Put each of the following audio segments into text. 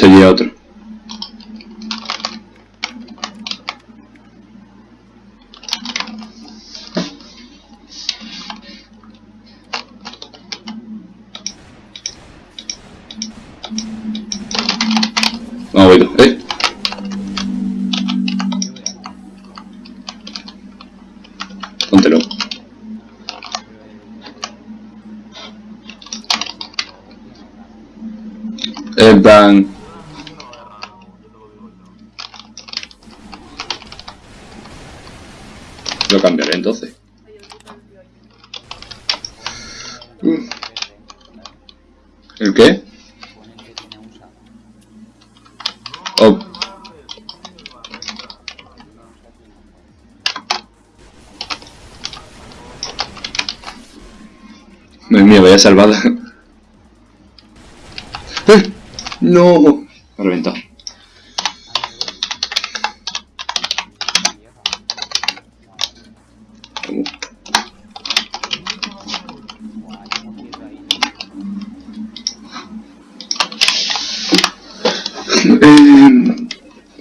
Allí a otro. No. ¿Eh? Póntelo. En plan... Lo cambiaré entonces. Mm. ¿El qué? Pone que tiene un saco. Oh. Dios mío, vaya salvada. ¡Eh! ¡No! Me ha reventado. ¿Cómo? Buah, yo no quiero ahí. Eh,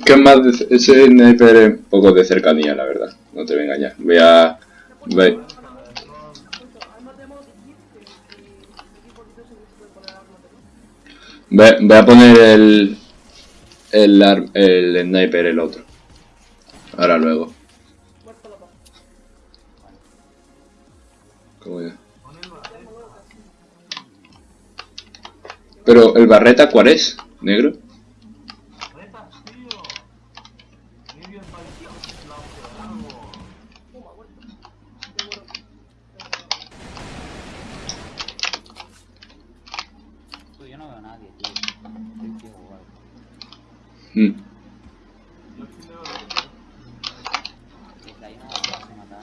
¿Qué más? de- ese sniper es un poco de cercanía, la verdad. No te voy a engañar. Voy a... Voy, voy- a poner el... El, el sniper, el otro. Ahora luego. ¿Cómo ya? Pero, ¿el barreta cuál es? ¿Negro? Pues yo no veo a nadie, tío. Estoy ciego o algo. Mm. Desde ahí no me vas a matar,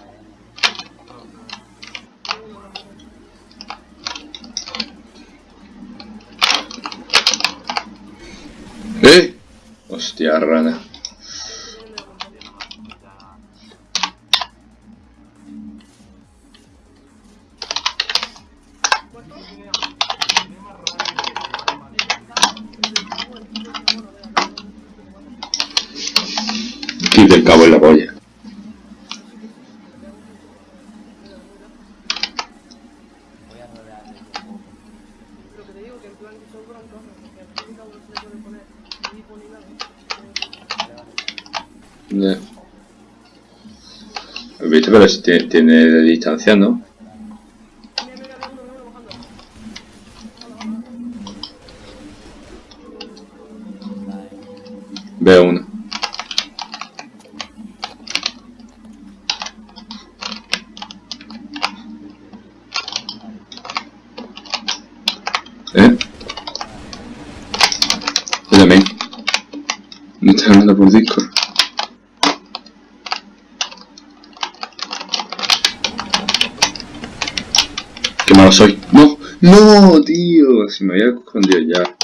eh. ¿Eh? Hostia, rana. Bajando. Vale. Veo uno. ¿Eh? Yo también. Me estás hablando por Discord. Malo soy. No, no, tío. Si me había escondido ya.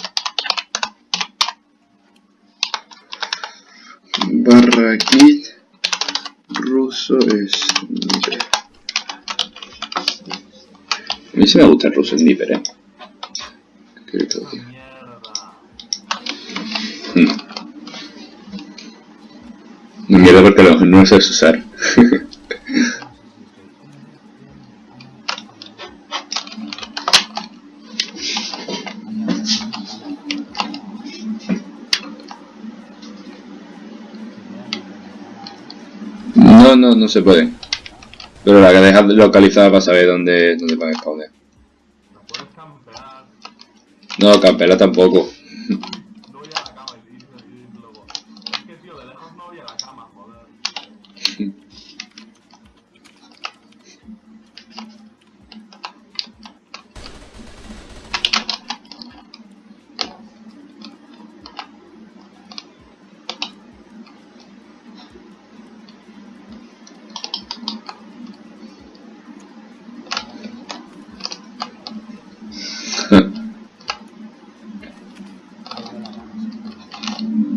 Barra kit ruso sniper. A mí sí me gusta el ruso sniper, eh. ¿Qué quieres que te diga? Hmm. No mierda porque lo- no sé usar. no, no, no se puede. Pero la que dejas localizada para saber dónde, dónde van a spawnear. No puedes campear. No, campela tampoco. No voy a la cama y, y, y luego. Es que tío, de lejos no voy a la cama, joder.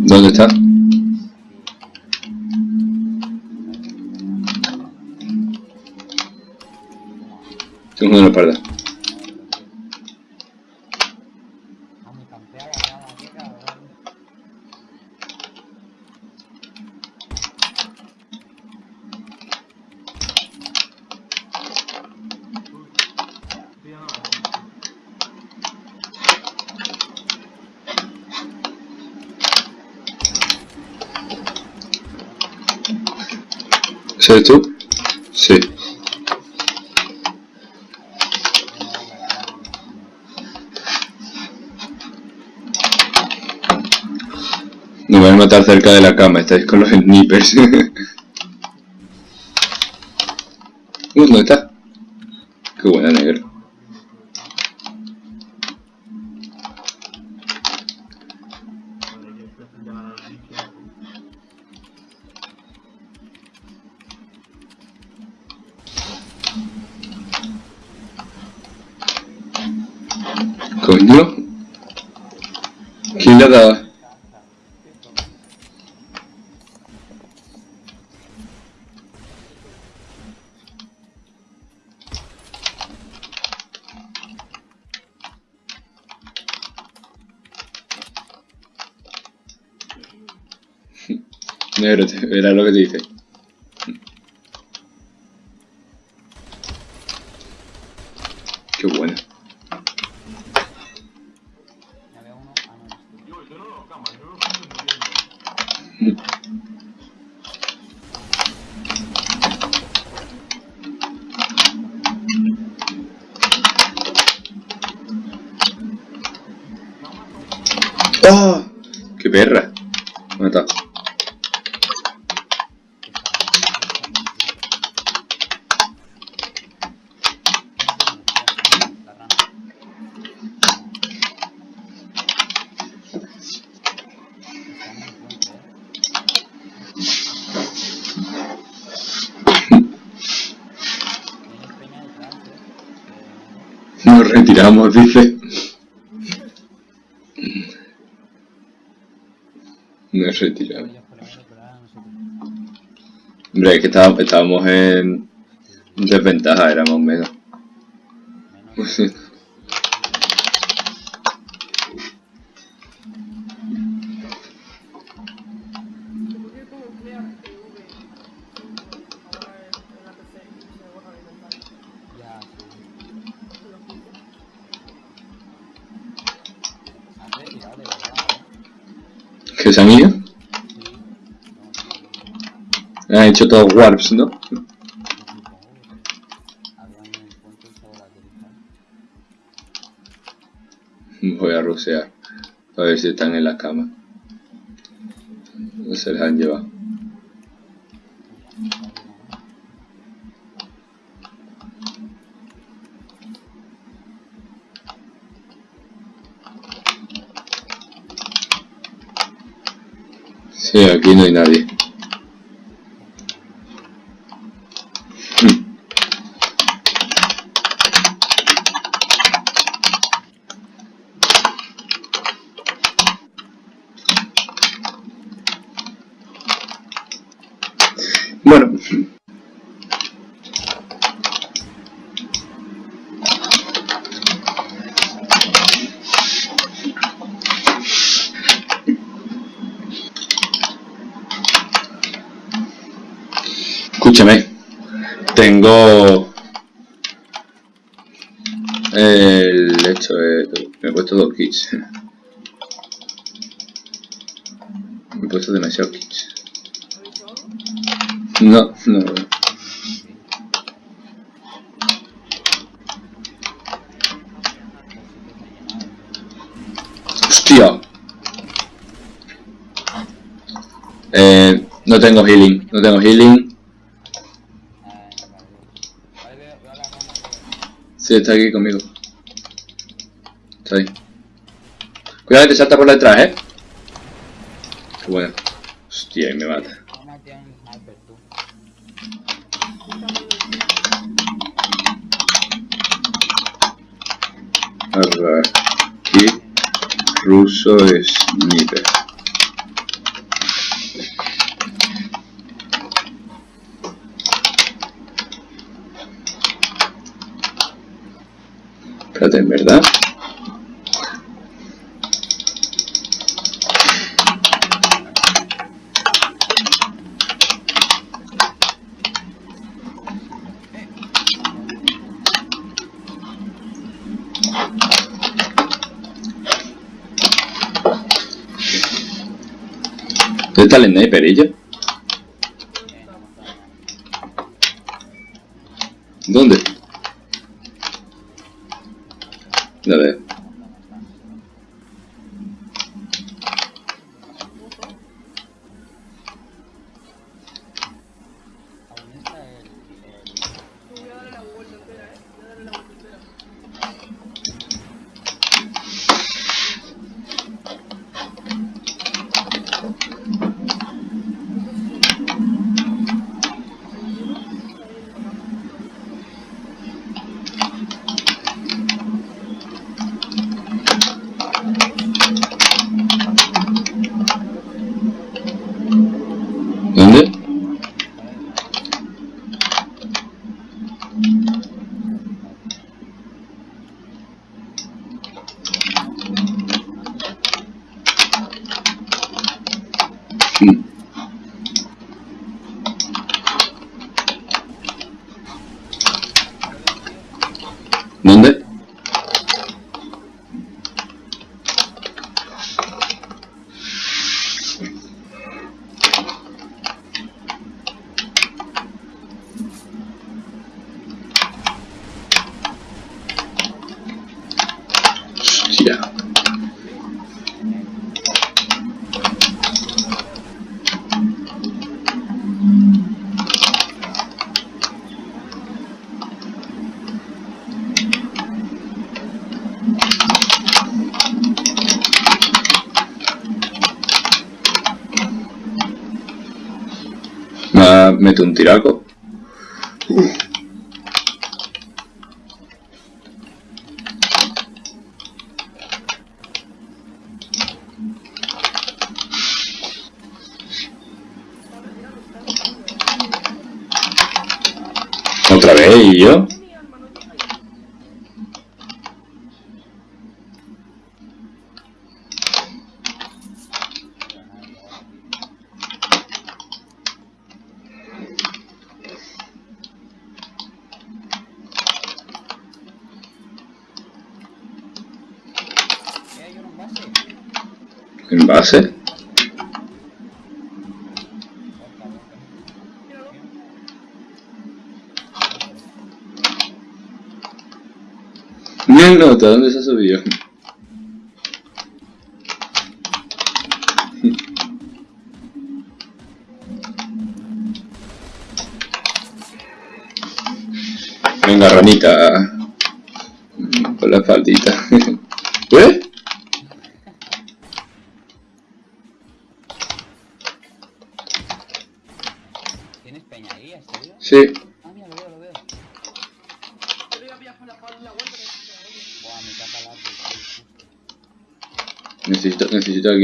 ¿Dónde está? Tengo una espalda. A mi campea la cara, qué cabrón. Sí, no, ¿Ese eres tú? Sí. Van a matar cerca de la cama, estáis con los snipers. Uh, ¿dónde está? Qué buena negro. La. Coño. ¿Quién le ha verás lo que te dice. Qué bueno. Ya veo uno. Ah, no, eres tú. Yo, yo no lo cama, yo lo estoy muriendo. ¡Oh! ¡Qué perra! Me ha matado. La rana. Está en el puente, ¿eh? Tienes peña detrás, ¿eh? Nos retiramos, dice. Pero ahora nosotros. Hombre, es que estábamos, en desventaja, éramos menos. Menos. Han ido? Han hecho todos warps, ¿no? Voy a rusear. A ver si están en la cama. No se les han llevado. Sí, aquí no hay nadie. Bueno, escúchame. Tengo el hecho de... Me he puesto dos kits. Me he puesto demasiados kits. No, no. Hostia. Eh, no tengo healing, no tengo healing. Ah, no, vale. Vale, veo, veo a la rana que... Sí, está aquí conmigo. Está ahí. Cuidado que te salta por detrás, eh. Qué bueno. Hostia, y me mata. Aquí. Ruso sniper. Fíjate, en verdad. ¿Dónde está el sniper? mete un tiraco. Otra vez, ¿y yo? en envase Miren nota, ¿dónde se ha subido? Venga, ranita. Con la faldita.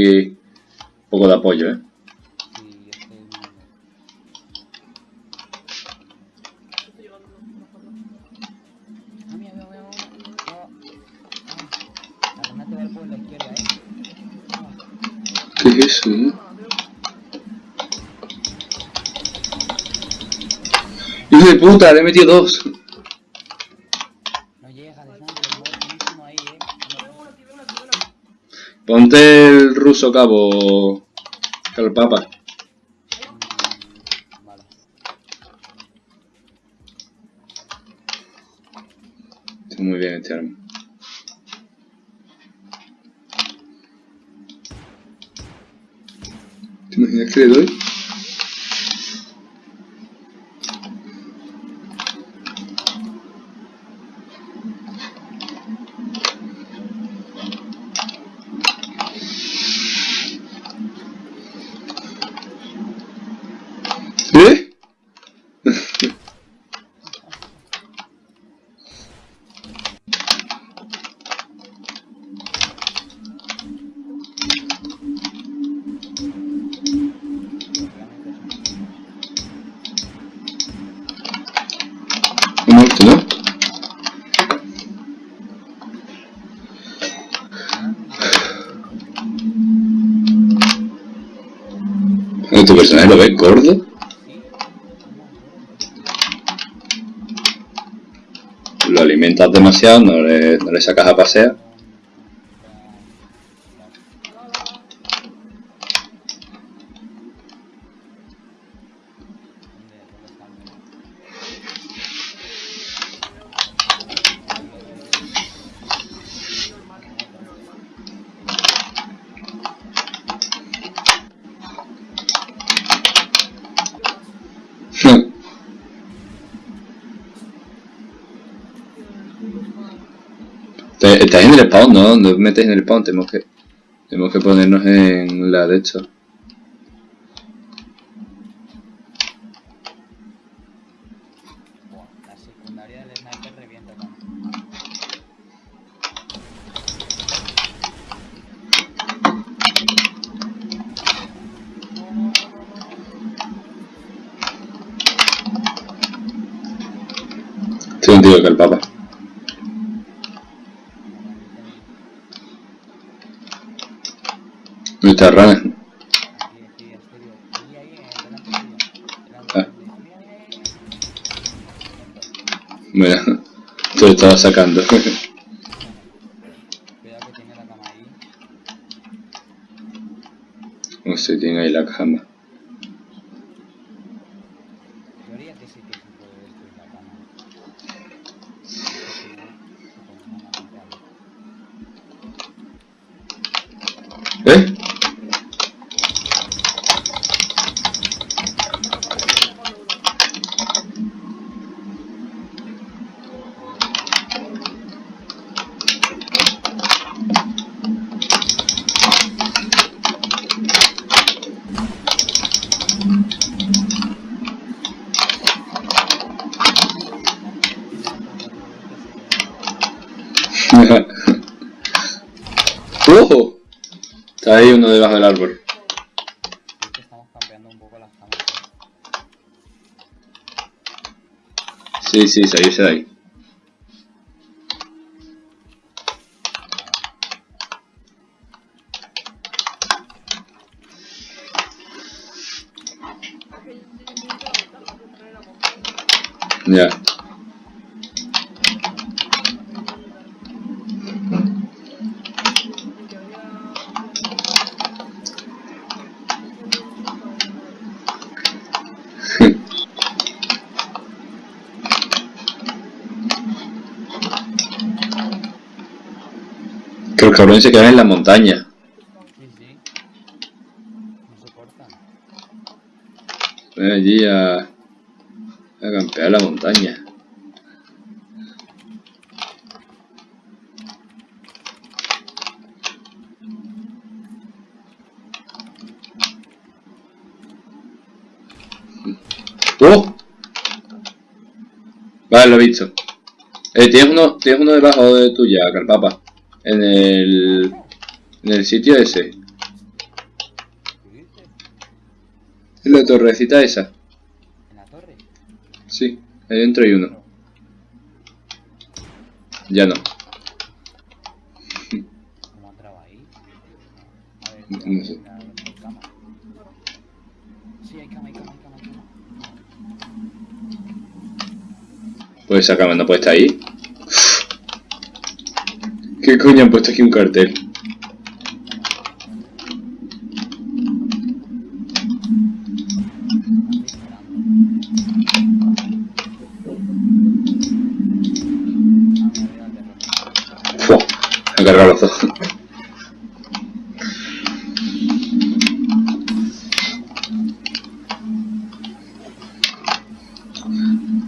un poco de apoyo, ¿eh? ¿Qué es eso? Eh? ¡Hijo de puta! Le he metido dos. Ponte el ruso cabo. Calpapa. papa. Está muy bien este arma. ¿Te imaginas que le doy? Personaje lo ves gordo? Lo alimentas demasiado, no no le sacas a pasear. Estás en el spawn, ¿no? No te metes en el spawn, tenemos que... Tenemos que ponernos en la de esto. Buah, la secundaria del sniper revienta tanto. Estoy contigo que el papa. ¿Dónde está Rana? Aquí, aquí, exterior. Ahí, ahí, eh, delante tuyo. Delante Ah. tuyo. Mira, te lo estaba sacando. Cuidado que tiene la cama ahí. No sé, tiene ahí la cama. Yo haría que sí que se puede destruir la cama. Porque si no, se pone una pantalla. ¿Eh? ¡Ojo! Está ahí uno debajo del árbol. Creo que estamos cambiando un poco las camas. Sí, sí, de ahí. Ya. Cabrones se quedan en la montaña. No soportan. Ven allí a, a campear la montaña. ¡Oh! Vale, lo he visto. Eh, tienes uno, tienes uno debajo de tuya, Carpapa. En el, en el sitio ese. En la torrecita esa. ¿En la torre? Sí, ahí dentro hay uno. Ya no. ¿Cómo entraba ahí? A ver, No cuidado, sé. cama. Sí, hay cama, hay cama, hay cama, hay cama. Pues esa cama no puede estar ahí. ¿Qué coño han puesto aquí un cartel? ¡Fua! Han los dos.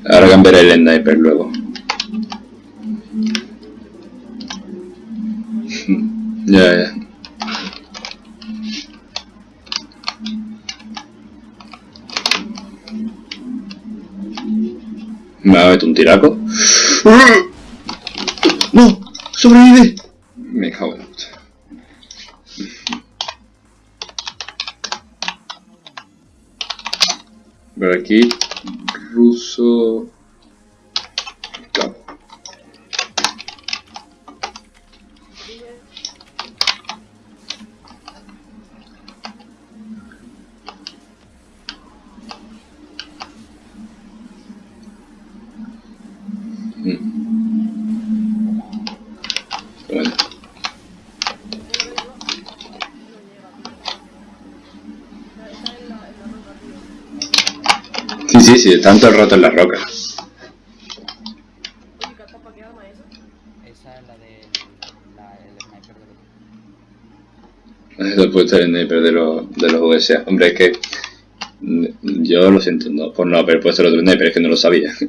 Ahora cambiaré el sniper luego. Ya, ya. Me va a meter un tiraco. ¡No! ¡Sobrevive! Me cago en la puta. Por aquí, ruso. Cago. Mm. Bueno. Sí, sí, sí, están todo el rato en las rocas. Oye, Catapa, ¿qué arma es esa? Esa es la del sniper de los... En el sniper de los, de los USA. Hombre, es que mm, yo lo siento no, por no haber puesto el otro sniper, es que no lo sabía.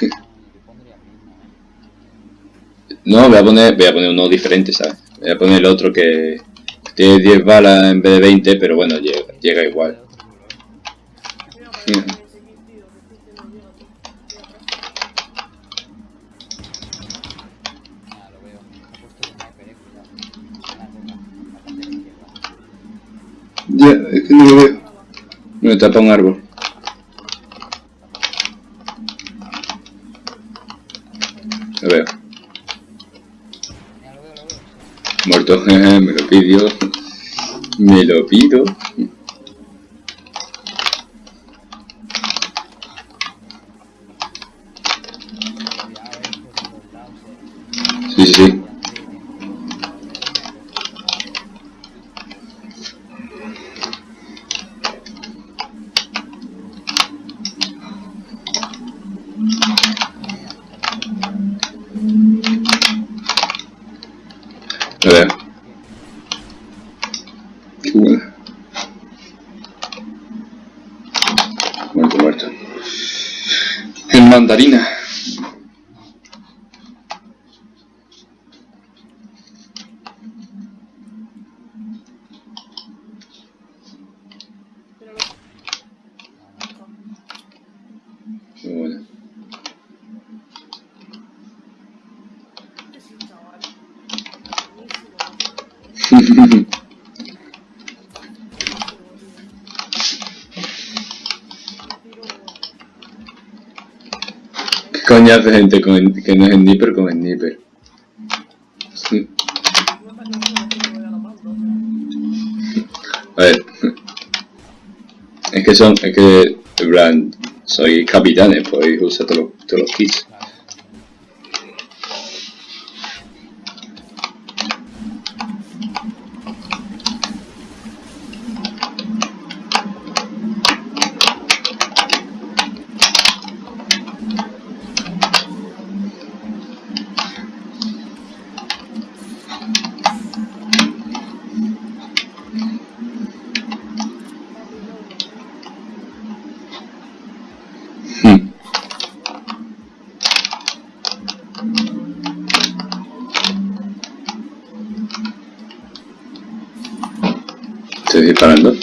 Claro, no, yo pondría el mismo, ¿eh? No, voy a poner, voy a poner uno diferente, ¿sabes? Voy a poner el otro que tiene 10 balas en vez de 20, pero bueno, llega, llega igual. Ya, es que no lo veo. Me tapa un árbol. Lo veo. Mira, lo veo, lo veo. Muerto, me lo pidió. Me lo pido. Cuidado, eh, por los lados, eh. Sí, sí, sí. Lo veo. Qué buena. Muerto, muerto. En mandarina. Míralo. Qué buena. Este sí, chaval. Buenísimo. Buenísimo, tío. Un tiro- ¿Qué coño hace gente con, que no es sniper con sniper? Sí. A ver. Es que son, es que, en soy capitanes, podéis usar todos los, todos los kits. Estoy disparando.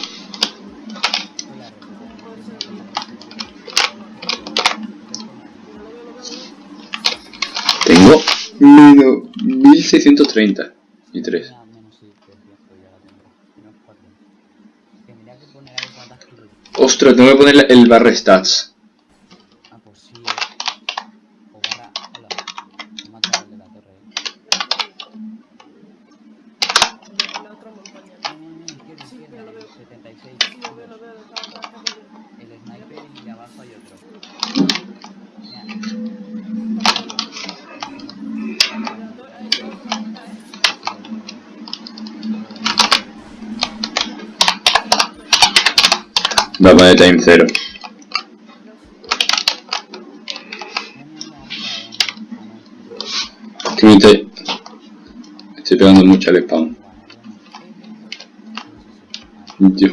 Tengo menos 1630 y 3. Mira, menos sí, que es cierto, ya la tengo. Menos cuatro. Tendría que poner ahí cuántas kills. Ostras, tengo que poner el barra stats. Ah, pues sí, eh. O barra. Hola. Me mata el de la torre, eh. En la otra montaña. No, no, no, izquierda, Sí, izquierda. pero lo veo. 76. Sí, lo veo, lo veo, está, está, está perdido. El sniper y abajo hay otro. Mira, Mira, do- ahí, dos, eh. Va a poner time 0. mira, mira, mira, Que me estoy, estoy pegando mucho al. Yo.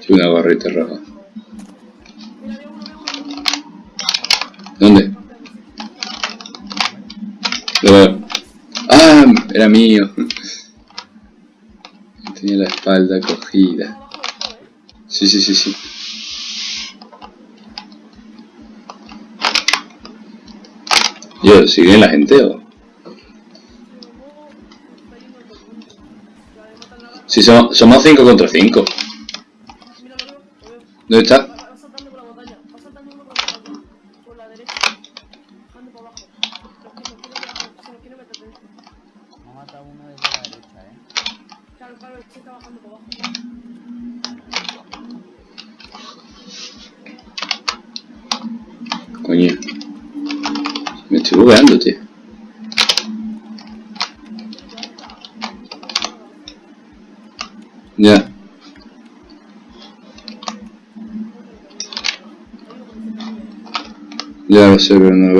Soy una barrita roja. ¿Dónde? Lo veo. ¡Ah! Era mío. Espalda cogida. Sí, sí, sí, sí. Yo, ¿sigue la gente o...? Si somos, somos 5 contra 5. Mira, lo veo, lo veo. ¿Dónde está? Va, va saltando por la montaña. Va saltando uno por la montaña. Por la derecha. Bajando para abajo. Lo que- lo quiere meter- Se lo quiere meter dentro. Me ha matado uno desde la derecha, eh. Claro, claro, es que está bajando para abajo. Coño. Me estoy bugueando, tío. Ya. Ya lo sé, no.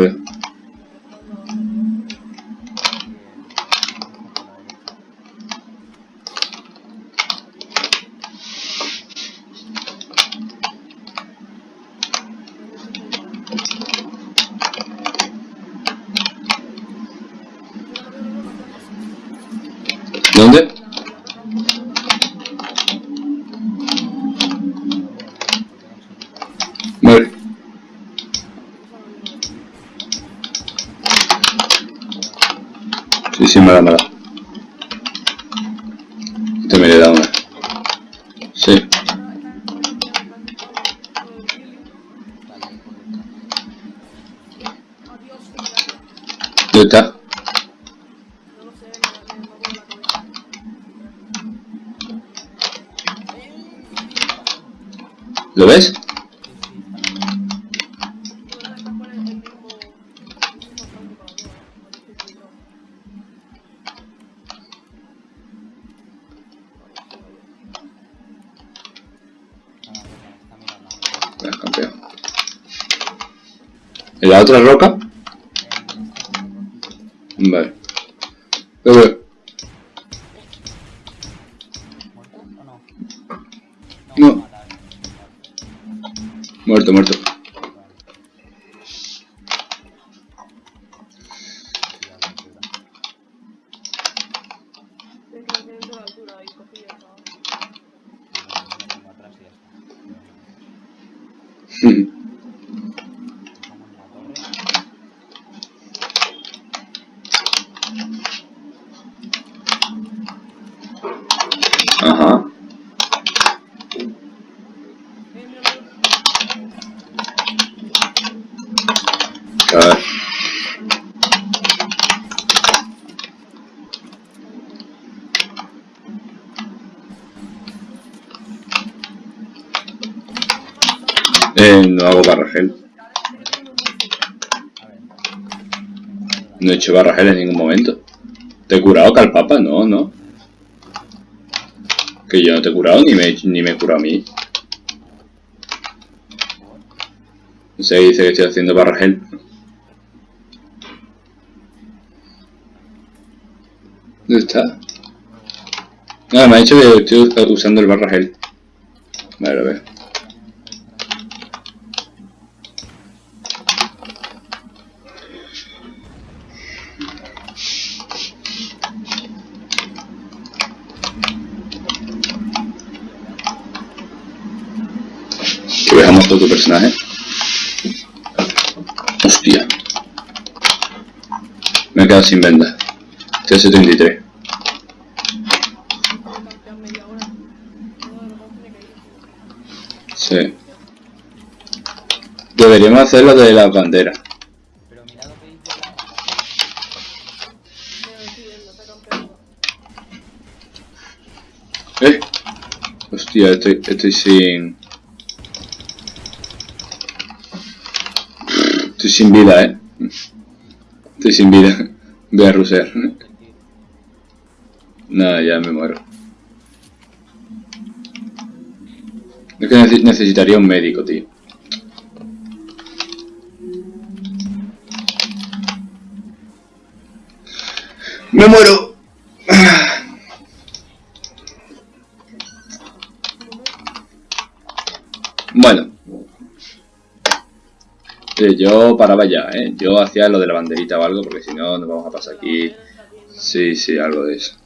¿Dónde? Vale. Sí, sí, me da, me da. Este me le da una. Sí. Adiós, gracias. ¿Dónde está? No lo sé, me, me, me mueve la cabeza. ¿Lo ves? Tú no estás por el mismo. el mismo tanque para arriba, ¿eh? Así que cuidado. No, no, está mirando. Venga, campeón. ¿En la otra roca? Vale. Lo veo. ¿Muerto o no? Muerto, muerto. Es que no tienen toda la altura y cogí ya estaba. Como atrás y ya está. Como en la torre. Ajá. Eh, mira, mira. A ver. No hago barra gel. A ver. No he hecho barra gel en ningún momento. ¿Te he curado, Calpapa? No, no. Que yo no te he curado ni me, ni me he curado a mí. No sé, dice que estoy haciendo barra gel. ¿Dónde está? Nada, me ha dicho que estoy usando el barra gel. Vale, a ver. Personaje. Hostia. Me he quedado sin venda. Estoy a 73. Voy a campear media hora. Uno de los dos tiene que ir. Sí. Deberíamos hacer lo de las banderas. ¿Eh? Hostia, estoy, estoy sin... Estoy sin vida, eh. Estoy sin vida. Voy a rusear. Nada, ya me muero. Es que nece- necesitaría un médico, tío. ¡Me muero! Bueno. Eh, yo paraba ya, ¿eh? Yo hacía lo de la banderita o algo, porque si no nos vamos a pasar aquí. Sí, sí, algo de eso.